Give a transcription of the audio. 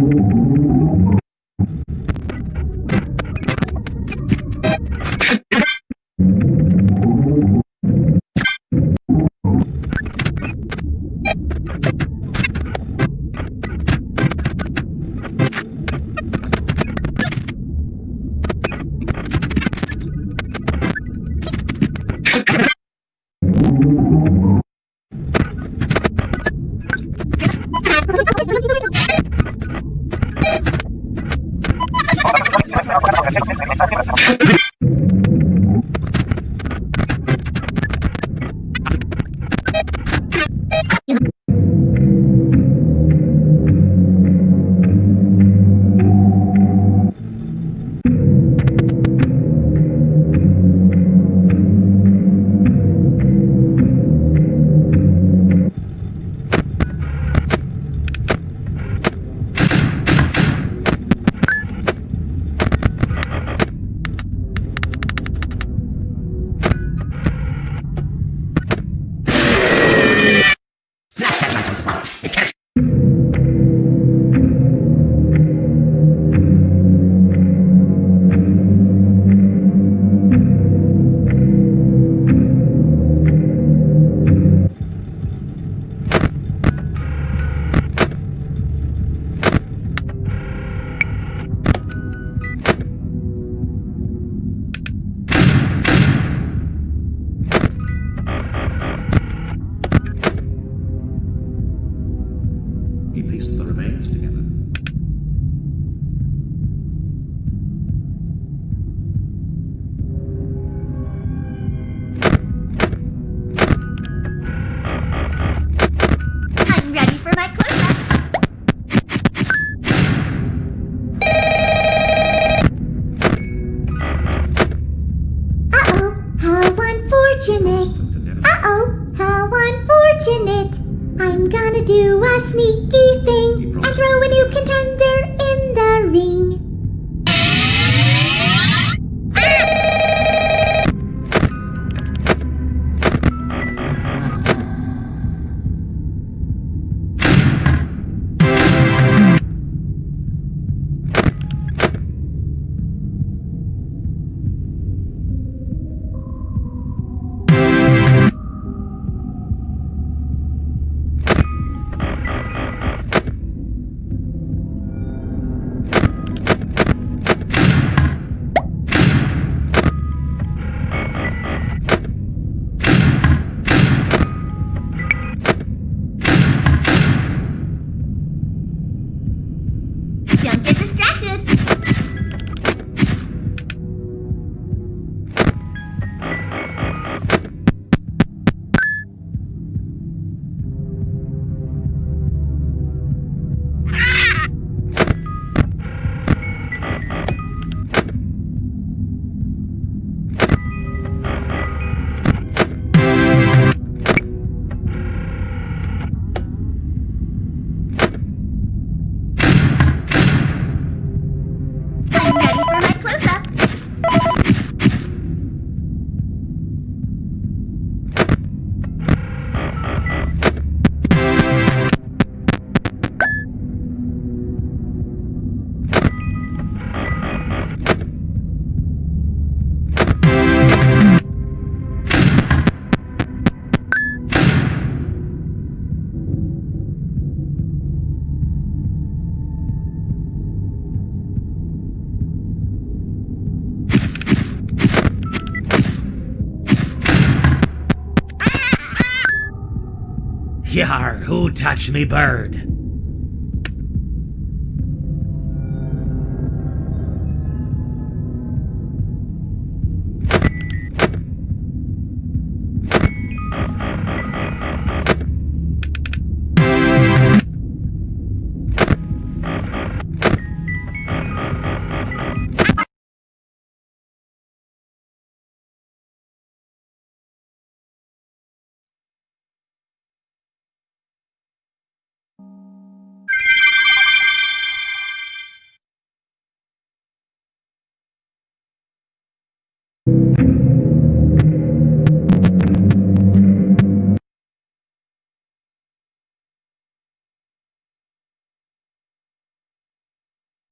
He pieced the remains together. Gonna do a sneaky thing and throw a new contender distracted. Yar, who touched me bird?